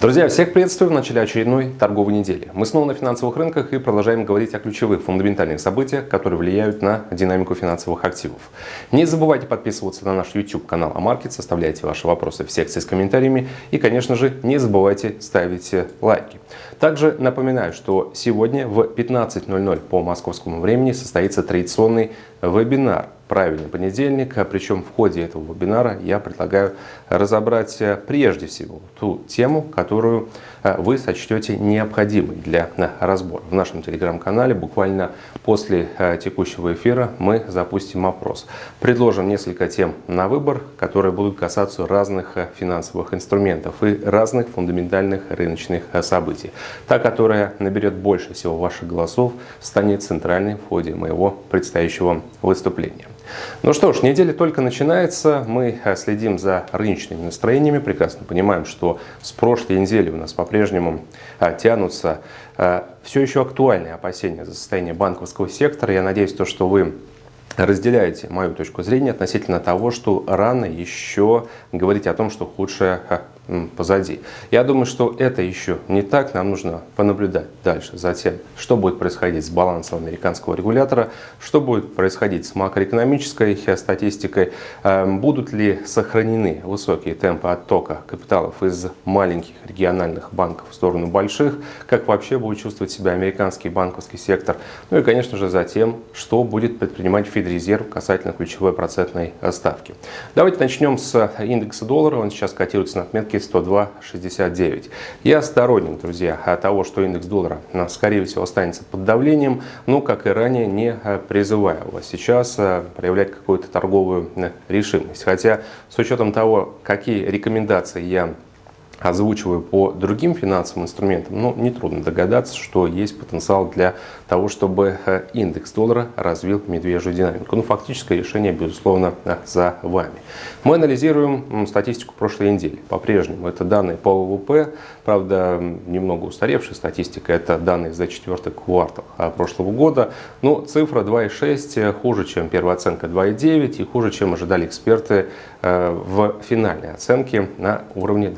Друзья, всех приветствую в начале очередной торговой недели. Мы снова на финансовых рынках и продолжаем говорить о ключевых фундаментальных событиях, которые влияют на динамику финансовых активов. Не забывайте подписываться на наш YouTube канал Амаркет, составляйте ваши вопросы в секции с комментариями и, конечно же, не забывайте ставить лайки. Также напоминаю, что сегодня в 15.00 по московскому времени состоится традиционный вебинар правильный понедельник. А причем в ходе этого вебинара я предлагаю разобрать э, прежде всего ту тему, которую э, вы сочтете необходимой для э, разбора. В нашем телеграм-канале буквально после текущего эфира мы запустим опрос. Предложим несколько тем на выбор, которые будут касаться разных финансовых инструментов и разных фундаментальных рыночных событий. Та, которая наберет больше всего ваших голосов, станет центральной в ходе моего предстоящего выступления. Ну что ж, неделя только начинается, мы э, следим за рыночными настроениями, прекрасно понимаем, что с прошлой недели у нас по-прежнему э, тянутся э, все еще актуальные опасения за состояние банковского сектора. Я надеюсь, то, что вы разделяете мою точку зрения относительно того, что рано еще говорить о том, что худшее позади. Я думаю, что это еще не так. Нам нужно понаблюдать дальше за тем, что будет происходить с балансом американского регулятора, что будет происходить с макроэкономической статистикой, эм, будут ли сохранены высокие темпы оттока капиталов из маленьких региональных банков в сторону больших, как вообще будет чувствовать себя американский банковский сектор, ну и, конечно же, за тем, что будет предпринимать Федрезерв касательно ключевой процентной ставки. Давайте начнем с индекса доллара. Он сейчас котируется на отметке 102.69. Я сторонник, друзья, того, что индекс доллара, э, скорее всего, останется под давлением, но, как и ранее, не э, призываю вас сейчас э, проявлять какую-то торговую решимость. Хотя, с учетом того, какие рекомендации я озвучиваю по другим финансовым инструментам, но нетрудно догадаться, что есть потенциал для того, чтобы э, индекс доллара развил медвежью динамику. Ну, фактическое решение, безусловно, э, за вами. Мы анализируем статистику прошлой недели. По-прежнему это данные по ВВП, правда, немного устаревшая статистика, это данные за четвертый квартал э, прошлого года. Но цифра 2,6 хуже, чем первая оценка 2,9 и хуже, чем ожидали эксперты в финальной оценке на уровне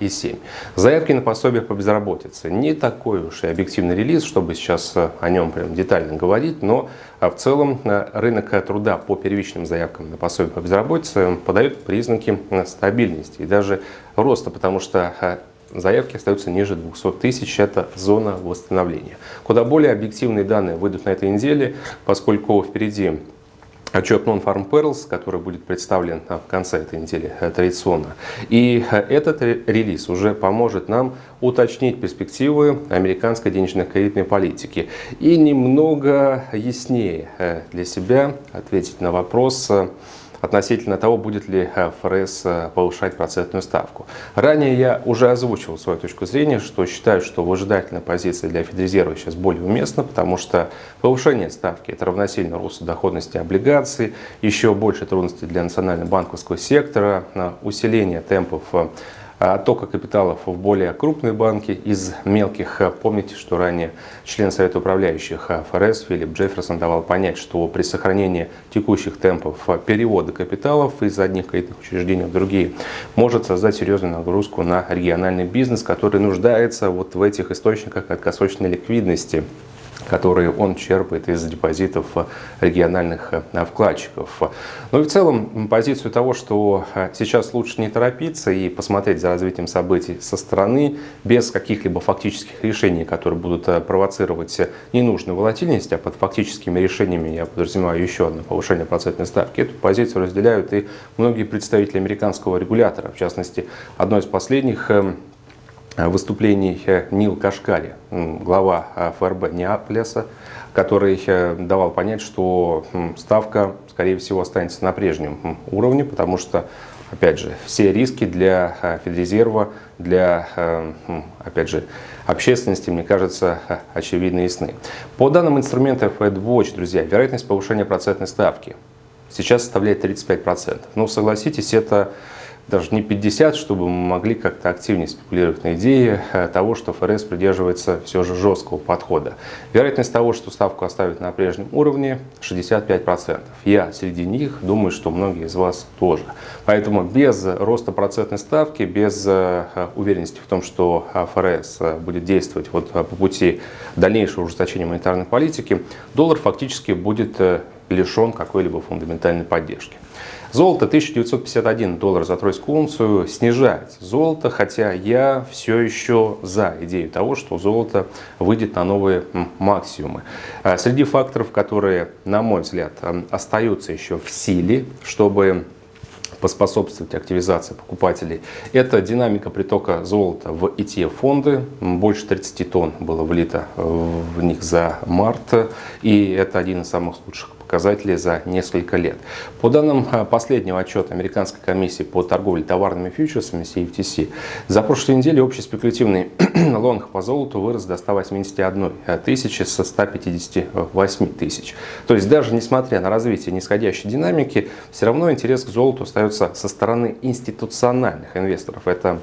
2,7. Заявки на пособие по безработице. Не такой уж и объективный релиз, чтобы сейчас о нем прям детально говорить, но а, в целом э, рынок труда по первичным заявкам на пособие по безработице подает признаки э, стабильности и даже роста, потому что э, заявки остаются ниже 200 тысяч, это зона восстановления. Куда более объективные данные выйдут на этой неделе, поскольку впереди отчет Non-Farm Perils, который будет представлен в конце этой недели э, традиционно. И э, этот релиз уже поможет нам уточнить перспективы американской денежно-кредитной политики и немного яснее э, для себя ответить на вопрос, относительно того, будет ли ФРС э, повышать процентную ставку. Ранее я уже озвучивал свою точку зрения, что считаю, что выжидательная позиция для Федрезерва сейчас более уместна, потому что повышение ставки – это равносильно росту доходности облигаций, еще больше трудностей для национально-банковского сектора, усиление темпов э, оттока капиталов в более крупные банки из мелких. Помните, что ранее член Совета управляющих ФРС Филипп Джефферсон давал понять, что при сохранении текущих темпов перевода капиталов из одних кредитных учреждений в другие может создать серьезную нагрузку на региональный бизнес, который нуждается вот в этих источниках краткосрочной ликвидности которые он черпает из депозитов региональных э, вкладчиков. Ну и в целом позицию того, что э, сейчас лучше не торопиться и посмотреть за развитием событий со стороны, без каких-либо фактических решений, которые будут э, провоцировать ненужную волатильность, а под фактическими решениями я подразумеваю еще одно повышение процентной ставки. Эту позицию разделяют и многие представители американского регулятора. В частности, одно из последних выступлений Нил Кашкари, глава а, ФРБ Неаполиса, который э, давал понять, что ставка, скорее всего, останется на прежнем уровне, потому что, опять же, все риски для Федрезерва, для, э, опять же, общественности, мне кажется, очевидно ясны. По данным инструмента FedWatch, друзья, вероятность повышения процентной ставки сейчас составляет 35%. Ну, согласитесь, это даже не 50, чтобы мы могли как-то активнее спекулировать на идее э, того, что ФРС придерживается все же жесткого подхода. Вероятность того, что ставку оставят на прежнем уровне 65%. Я среди них думаю, что многие из вас тоже. Поэтому без роста процентной ставки, без э, уверенности в том, что ФРС будет действовать вот по пути дальнейшего ужесточения монетарной политики, доллар фактически будет лишен какой-либо фундаментальной поддержки. Золото 1951 доллар за тройскую унцию снижает золото, хотя я все еще за идею того, что золото выйдет на новые максимумы. А среди факторов, которые, на мой взгляд, остаются еще в силе, чтобы поспособствовать активизации покупателей. Это динамика притока золота в ETF-фонды. Больше 30 тонн было влито в них за март. И это один из самых лучших показателей за несколько лет. По данным а, последнего отчета Американской комиссии по торговле товарными фьючерсами CFTC, за прошлую неделю общий спекулятивный лонг по золоту вырос до 181 тысячи со 158 тысяч. То есть даже несмотря на развитие нисходящей динамики, все равно интерес к золоту остается со стороны институциональных инвесторов. Это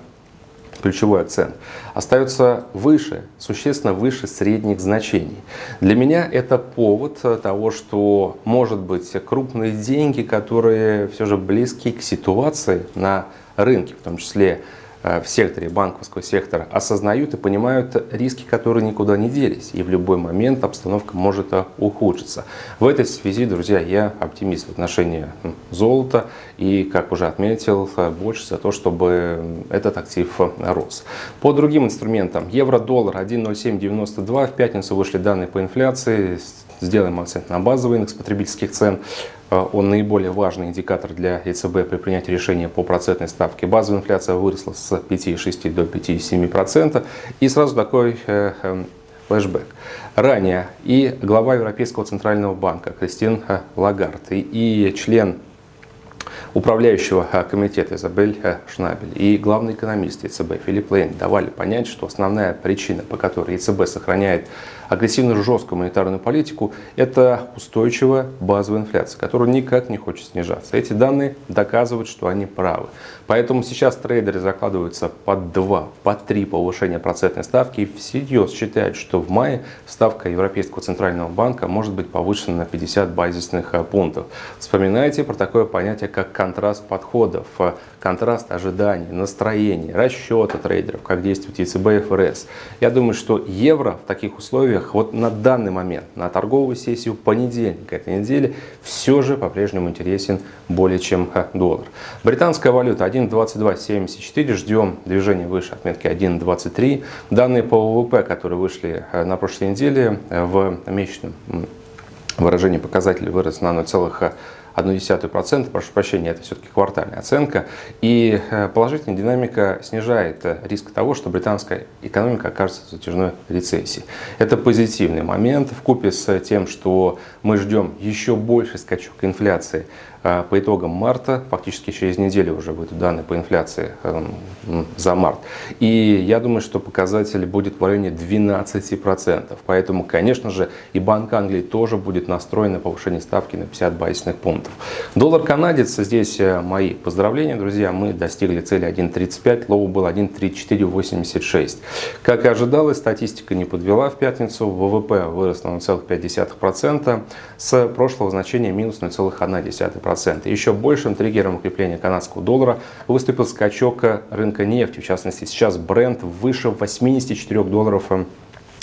ключевой акцент, остается выше, существенно выше средних значений. Для меня это повод того, что, может быть, крупные деньги, которые все же близки к ситуации на рынке, в том числе Э, в секторе банковского сектора осознают и понимают риски, которые никуда не делись. И в любой момент обстановка может ухудшиться. В этой связи, друзья, я оптимист в отношении золота. И, как уже отметил, больше за то, чтобы этот актив рос. По другим инструментам. Евро-доллар 1.0792. В пятницу вышли данные по инфляции. Сделаем акцент на базовый индекс потребительских цен. Э, он наиболее важный индикатор для ЕЦБ при принятии решения по процентной ставке. Базовая инфляция выросла с 5,6 до 5,7%. И сразу такой э, эм, флешбэк. Ранее и глава Европейского центрального банка Кристин э, Лагард и член управляющего комитета Изабель Шнабель и главный экономист ЕЦБ Филипп Лейн давали понять, что основная причина, по которой ЕЦБ сохраняет агрессивную жесткую монетарную политику, это устойчивая базовая инфляция, которая никак не хочет снижаться. Эти данные доказывают, что они правы. Поэтому сейчас трейдеры закладываются под 2, под 3 повышения процентной ставки и всерьез считают, что в мае ставка Европейского центрального банка может быть повышена на 50 базисных э, пунктов. Вспоминайте про такое понятие, как контраст подходов, э, контраст ожиданий, настроений, расчета трейдеров, как действует ЕЦБ и ФРС. Я думаю, что евро в таких условиях вот на данный момент, на торговую сессию понедельника этой недели, все же по-прежнему интересен более чем доллар. Британская валюта 1.2274, ждем движения выше отметки 1.23. Данные по ВВП, которые вышли э, на прошлой неделе э, в месячном выражении показателей вырос на 0,1%. 0,1%, прошу прощения, это все-таки квартальная оценка. И э, положительная динамика снижает э, риск того, что британская экономика окажется в затяжной рецессии. Это позитивный момент в купе с тем, что мы ждем еще больше скачок инфляции а, по итогам марта, фактически через неделю уже выйдут данные по инфляции эм, за март. И я думаю, что показатель будет в районе 12%. Поэтому, конечно же, и Банк Англии тоже будет настроен на повышение ставки на 50 базисных пунктов. Доллар-канадец, здесь э, мои поздравления, друзья. Мы достигли цели 1.35, low был 1.3486. Как и ожидалось, статистика не подвела в пятницу. ВВП вырос на 0,5%, с прошлого значения минус 0,1%. 2%. Еще большим триггером укрепления канадского доллара выступил скачок рынка нефти. В частности, сейчас Brent выше 84 долларов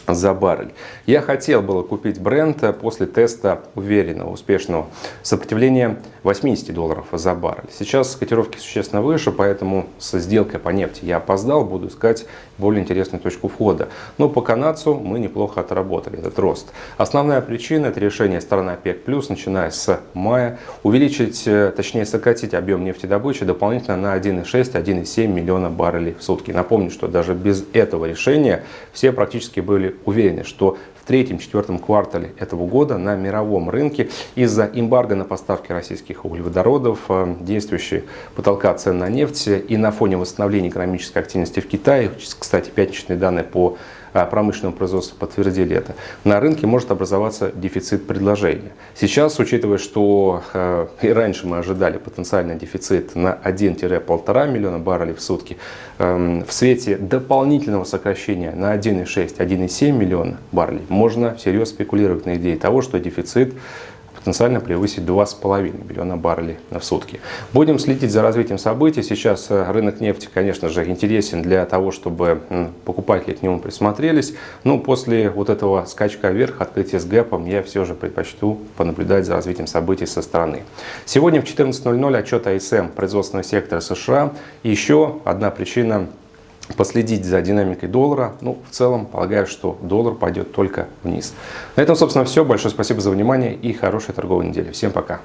за баррель. Я хотел было купить Brent после теста уверенного, успешного сопротивления 80 долларов за баррель. Сейчас котировки существенно выше, поэтому со сделкой по нефти я опоздал, буду искать более интересную точку входа. Но по канадцу мы неплохо отработали этот рост. Основная причина это решение стороны ОПЕК+, начиная с мая, увеличить, э, точнее сократить объем нефтедобычи дополнительно на 1,6-1,7 миллиона баррелей в сутки. Напомню, что даже без этого решения все практически были уверены, что в третьем-четвертом квартале этого года на мировом рынке из-за эмбарго на поставки российских углеводородов, э, действующей потолка цен на нефть и на фоне восстановления экономической активности в Китае, кстати, пятничные данные по промышленного производства подтвердили это, на рынке может образоваться дефицит предложения. Сейчас, учитывая, что э, и раньше мы ожидали потенциальный дефицит на 1-1,5 миллиона баррелей в сутки, эм, в свете дополнительного сокращения на 1,6-1,7 миллиона баррелей можно всерьез спекулировать на идее того, что дефицит потенциально превысить 2,5 миллиона баррелей в сутки. Будем следить за развитием событий. Сейчас э, рынок нефти, конечно же, интересен для того, чтобы покупатели к нему присмотрелись. Но после вот этого скачка вверх, открытия с гэпом, я все же предпочту понаблюдать за развитием событий со стороны. Сегодня в 14.00 отчет АСМ производственного сектора США. еще одна причина последить за динамикой доллара. Ну, в целом, полагаю, что доллар пойдет только вниз. На этом, собственно, все. Большое спасибо за внимание и хорошей торговой недели. Всем пока.